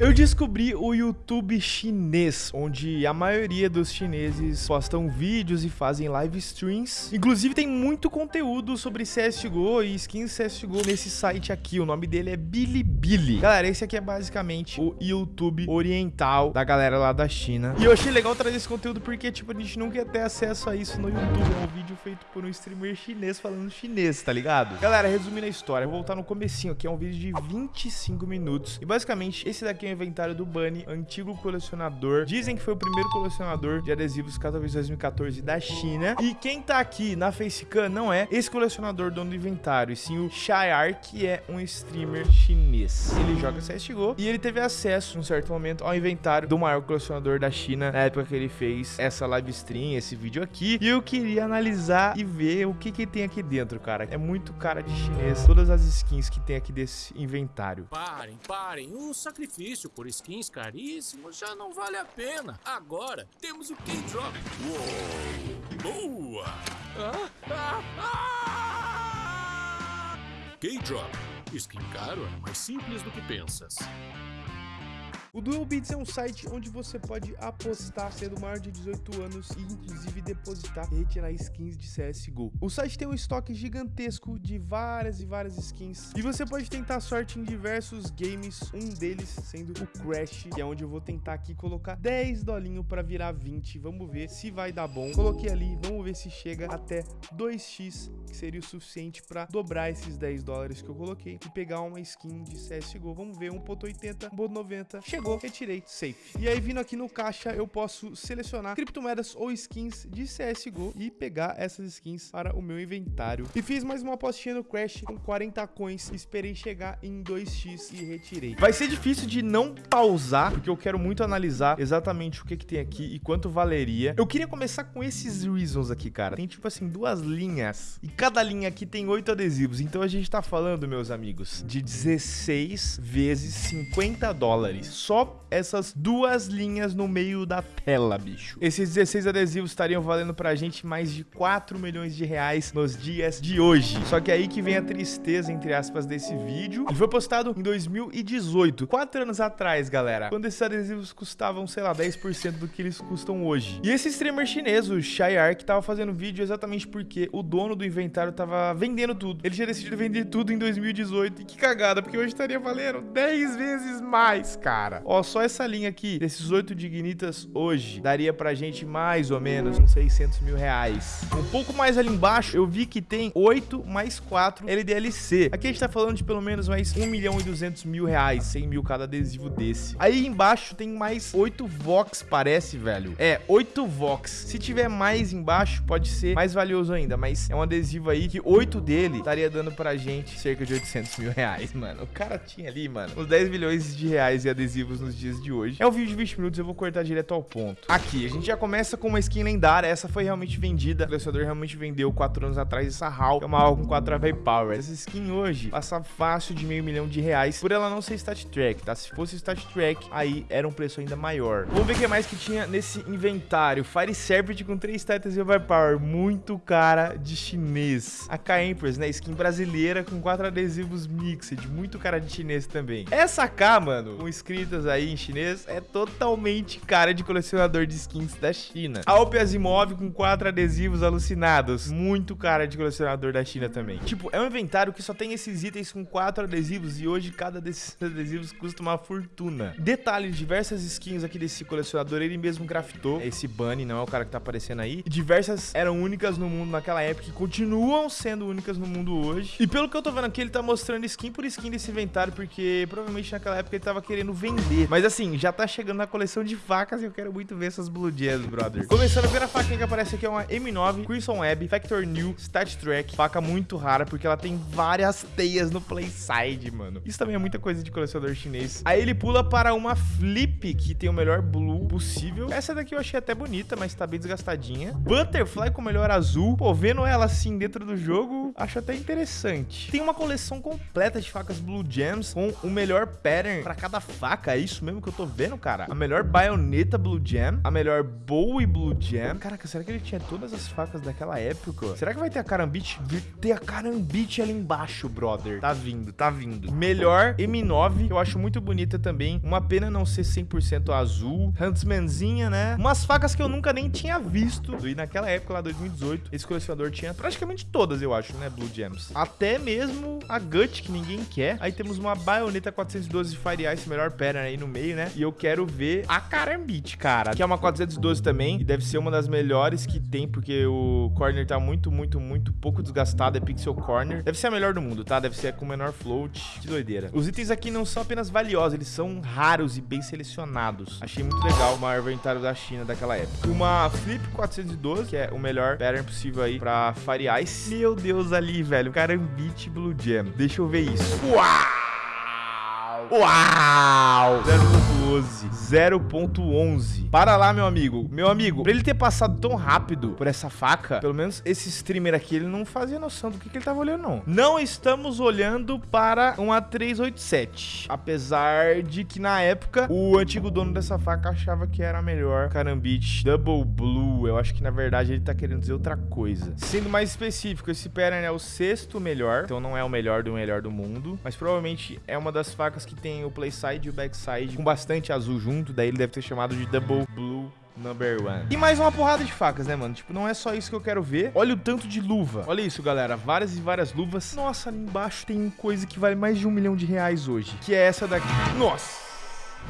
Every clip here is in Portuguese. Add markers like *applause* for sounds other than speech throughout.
Eu descobri o YouTube chinês, onde a maioria dos chineses postam vídeos e fazem live streams. Inclusive tem muito conteúdo sobre CSGO e skins CSGO nesse site aqui. O nome dele é Bilibili. Galera, esse aqui é basicamente o YouTube oriental da galera lá da China. E eu achei legal trazer esse conteúdo porque, tipo, a gente nunca ia ter acesso a isso no YouTube. É um vídeo feito por um streamer chinês falando chinês, tá ligado? Galera, resumindo a história, eu vou voltar no comecinho aqui. É um vídeo de 25 minutos. E basicamente, esse daqui o inventário do Bunny, antigo colecionador. Dizem que foi o primeiro colecionador de adesivos Katowice 2014 da China. E quem tá aqui na Facecam não é esse colecionador dono do inventário, e sim o Shayar, que é um streamer chinês. Ele joga CSGO e ele teve acesso, em um certo momento, ao inventário do maior colecionador da China na época que ele fez essa live stream, esse vídeo aqui. E eu queria analisar e ver o que que tem aqui dentro, cara. É muito cara de chinês, todas as skins que tem aqui desse inventário. Parem, parem. O sacrifício por skins caríssimos já não vale a pena. Agora temos o K-Drop. Boa! Ah, ah, ah! K-Drop. Skin caro é mais simples do que pensas. O Dual Bits é um site onde você pode apostar sendo maior de 18 anos e inclusive depositar e retirar skins de CSGO. O site tem um estoque gigantesco de várias e várias skins e você pode tentar sorte em diversos games, um deles sendo o Crash, que é onde eu vou tentar aqui colocar 10 dolinho para virar 20. Vamos ver se vai dar bom. Coloquei ali, vamos ver se chega até 2x, que seria o suficiente para dobrar esses 10 dólares que eu coloquei e pegar uma skin de CSGO. Vamos ver, 1.80, 1.90. Chegou retirei, safe. E aí, vindo aqui no caixa, eu posso selecionar criptomoedas ou skins de CSGO e pegar essas skins para o meu inventário. E fiz mais uma apostinha no Crash com 40 coins, esperei chegar em 2x e retirei. Vai ser difícil de não pausar, porque eu quero muito analisar exatamente o que, que tem aqui e quanto valeria. Eu queria começar com esses reasons aqui, cara. Tem tipo assim, duas linhas. E cada linha aqui tem oito adesivos. Então a gente tá falando, meus amigos, de 16 vezes 50 dólares. Só essas duas linhas no meio da tela, bicho. Esses 16 adesivos estariam valendo pra gente mais de 4 milhões de reais nos dias de hoje. Só que aí que vem a tristeza, entre aspas, desse vídeo. Ele foi postado em 2018, 4 anos atrás, galera. Quando esses adesivos custavam, sei lá, 10% do que eles custam hoje. E esse streamer chinês, o Shayar, que tava fazendo vídeo exatamente porque o dono do inventário tava vendendo tudo. Ele tinha decidido vender tudo em 2018. E que cagada, porque hoje estaria valendo 10 vezes mais, cara. Ó, só essa linha aqui, desses oito dignitas hoje, daria pra gente mais ou menos uns 600 mil reais. Um pouco mais ali embaixo, eu vi que tem 8 mais 4 LDLC. Aqui a gente tá falando de pelo menos mais 1 milhão e 200 mil reais, 100 mil cada adesivo desse. Aí embaixo tem mais 8 Vox, parece, velho. É, 8 Vox. Se tiver mais embaixo, pode ser mais valioso ainda, mas é um adesivo aí que 8 dele estaria dando pra gente cerca de 800 mil reais, *laughs* mano. O cara tinha ali, mano, uns 10 milhões de reais de nos dias de hoje. É um vídeo de 20 minutos, eu vou cortar direto ao ponto. Aqui, a gente já começa com uma skin lendária. Essa foi realmente vendida. O colecionador realmente vendeu 4 anos atrás essa HAL, que é uma HAL com 4 AV Power. Essa skin hoje passa fácil de meio milhão de reais por ela não ser stat track, tá? Se fosse stat track, aí era um preço ainda maior. Vamos ver o que mais que tinha nesse inventário. Fire Serpent com 3 status e Power, muito cara de chinês. A K-Empress, né? Skin brasileira com 4 adesivos mixed, muito cara de chinês também. Essa K, mano, com aí em chinês é totalmente cara de colecionador de skins da China. Alpe Asimov com quatro adesivos alucinados, muito cara de colecionador da China também. Tipo, é um inventário que só tem esses itens com quatro adesivos e hoje cada desses *laughs* adesivos custa uma fortuna. Detalhe, diversas skins aqui desse colecionador, ele mesmo craftou. Esse Bunny não é o cara que tá aparecendo aí. Diversas eram únicas no mundo naquela época e continuam sendo únicas no mundo hoje. E pelo que eu tô vendo aqui, ele tá mostrando skin por skin desse inventário, porque provavelmente naquela época ele tava querendo vender. Mas assim, já tá chegando na coleção de facas e eu quero muito ver essas Blue Jazz, brother. Começando, a primeira faca que aparece aqui é uma M9 Crimson Web Factor New Stat Track. Faca muito rara, porque ela tem várias teias no playside, mano. Isso também é muita coisa de colecionador chinês. Aí ele pula para uma Flip, que tem o melhor blue possível. Essa daqui eu achei até bonita, mas tá bem desgastadinha. Butterfly com o melhor azul. Pô, vendo ela assim dentro do jogo, acho até interessante. Tem uma coleção completa de facas Blue Gems com o melhor pattern para cada faca. É isso mesmo que eu tô vendo, cara. A melhor baioneta Blue Jam, a melhor Bowie Blue Jam. Caraca, será que ele tinha todas as facas daquela época? Será que vai ter a Karambit? Vai ter a Karambit ali embaixo, brother. Tá vindo, tá vindo. Melhor M9, que eu acho muito bonita também. Uma pena não ser 100% azul. Huntsmanzinha, né? Umas facas que eu nunca nem tinha visto. E naquela época, lá 2018, esse colecionador tinha praticamente todas, eu acho, né? Blue Gems. Até mesmo a Gut, que ninguém quer. Aí temos uma baioneta 412 Fire Ice, melhor pattern aí no meio, né? E eu quero ver a Karambit, cara. Que é uma 412 também. E deve ser uma das melhores que tem, porque o corner tá muito, muito, muito pouco desgastado. É pixel corner. Deve ser a melhor do mundo, tá? Deve ser com menor float. Que doideira. Os itens aqui não são apenas valiosos, eles são raros e bem selecionados. Achei muito legal o maior inventário da China daquela época. Uma Flip 412, que é o melhor pattern possível aí pra Fire Ice. Meu Deus, ali, velho. Karambit Blue Jam. Deixa eu ver isso. Uau! Uau! 0.12. 0.11. Para lá, meu amigo. Meu amigo, pra ele ter passado tão rápido por essa faca, pelo menos esse streamer aqui, ele não fazia noção do que, que ele tava olhando, não. Não estamos olhando para uma 387. Apesar de que, na época, o antigo dono dessa faca achava que era a melhor Karambit Double Blue. Eu acho que, na verdade, ele tá querendo dizer outra coisa. Sendo mais específico, esse pattern é o sexto melhor. Então, não é o melhor do melhor do mundo. Mas, provavelmente, é uma das facas que tem o playside e o backside com bastante azul junto, daí ele deve ter chamado de Double Blue Number one. E mais uma porrada de facas, né, mano? Tipo, não é só isso que eu quero ver. Olha o tanto de luva. Olha isso, galera. Várias e várias luvas. Nossa, ali embaixo tem coisa que vale mais de um milhão de reais hoje. Que é essa daqui. Nossa!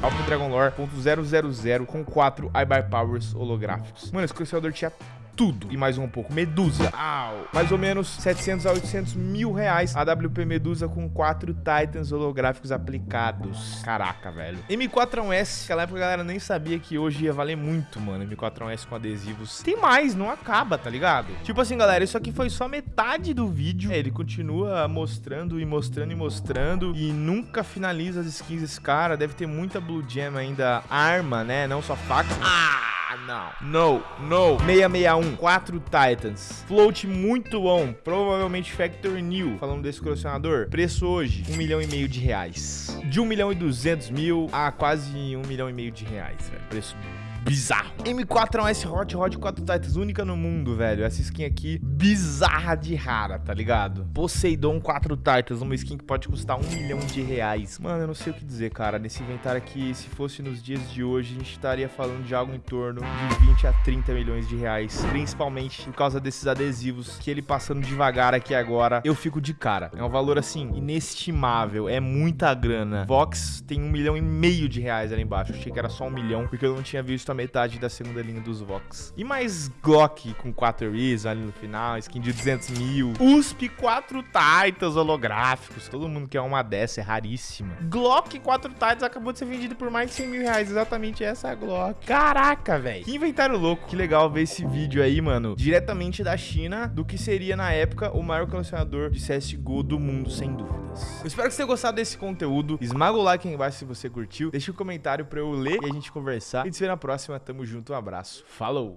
Alpha Dragon Lore .000 com 4 iBar Powers holográficos. Mano, esse colecionador tinha tudo e mais um pouco. Medusa, Au. mais ou menos 700 a 800 mil reais. A WP Medusa com quatro Titans holográficos aplicados. Caraca, velho. M4S, aquela época a galera nem sabia que hoje ia valer muito, mano. M4S com adesivos. Tem mais, não acaba, tá ligado? Tipo assim, galera, isso aqui foi só metade do vídeo. É, ele continua mostrando e mostrando e mostrando e nunca finaliza as skins desse cara. Deve ter muita Blue Gem ainda arma, né? Não só faca. Ah! Não. No, no. 661, 4 Titans. Float muito bom. Provavelmente Factor New. Falando desse colecionador. Preço hoje, 1 milhão e meio de reais. De 1 milhão e 200 mil a quase 1 milhão e meio de reais, velho. Preço bizarro. M4 é um Hot Rod 4 Titans, única no mundo, velho. Essa skin aqui, bizarra de rara, tá ligado? Poseidon 4 Titans, uma skin que pode custar um milhão de reais. Mano, eu não sei o que dizer, cara. Nesse inventário aqui, se fosse nos dias de hoje, a gente estaria falando de algo em torno de 20 a 30 milhões de reais. Principalmente por causa desses adesivos que ele passando devagar aqui agora, eu fico de cara. É um valor, assim, inestimável. É muita grana. Vox tem um milhão e meio de reais ali embaixo. Eu achei que era só um milhão, porque eu não tinha visto a metade da segunda linha dos Vox. E mais Glock com 4 Reason ali no final, skin de 200 mil. USP 4 Titans holográficos. Todo mundo quer uma dessa, é raríssima. Glock 4 Titans acabou de ser vendido por mais de 100 mil reais. Exatamente essa Glock. Caraca, velho. Que inventário louco. Que legal ver esse vídeo aí, mano. Diretamente da China, do que seria na época o maior colecionador de CSGO do mundo, sem dúvidas. Eu espero que você tenha gostado desse conteúdo. Esmaga o like aí embaixo se você curtiu. Deixa um comentário pra eu ler e a gente conversar. E te vê na próxima. Tamo junto, um abraço. Falou!